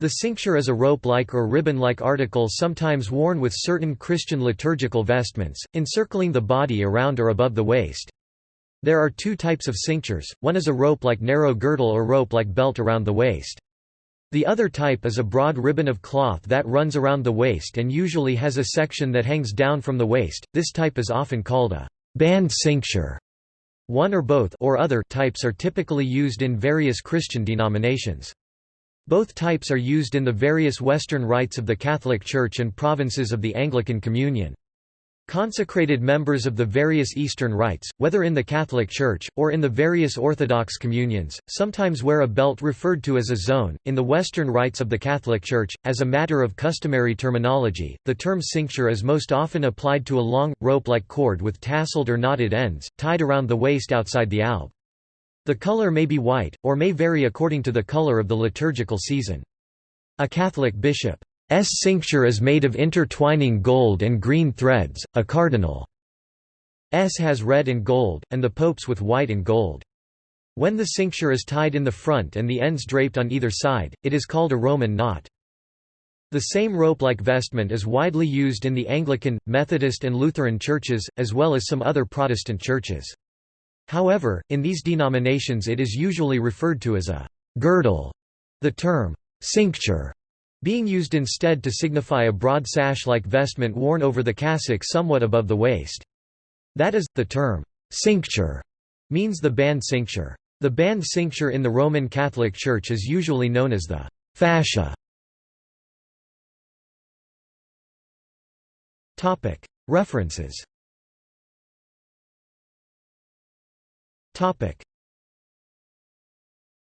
The cincture is a rope-like or ribbon-like article sometimes worn with certain Christian liturgical vestments, encircling the body around or above the waist. There are two types of cinctures, one is a rope-like narrow girdle or rope-like belt around the waist. The other type is a broad ribbon of cloth that runs around the waist and usually has a section that hangs down from the waist, this type is often called a band cincture. One or both or other types are typically used in various Christian denominations. Both types are used in the various Western rites of the Catholic Church and provinces of the Anglican Communion. Consecrated members of the various Eastern rites, whether in the Catholic Church, or in the various Orthodox communions, sometimes wear a belt referred to as a zone. In the Western rites of the Catholic Church, as a matter of customary terminology, the term cincture is most often applied to a long, rope-like cord with tasseled or knotted ends, tied around the waist outside the alb. The color may be white, or may vary according to the color of the liturgical season. A Catholic bishop's cincture is made of intertwining gold and green threads, a cardinal's has red and gold, and the pope's with white and gold. When the cincture is tied in the front and the ends draped on either side, it is called a Roman knot. The same rope-like vestment is widely used in the Anglican, Methodist and Lutheran churches, as well as some other Protestant churches. However, in these denominations it is usually referred to as a girdle, the term cincture being used instead to signify a broad sash-like vestment worn over the cassock somewhat above the waist. That is, the term cincture means the band cincture. The band cincture in the Roman Catholic Church is usually known as the fascia. References, Topic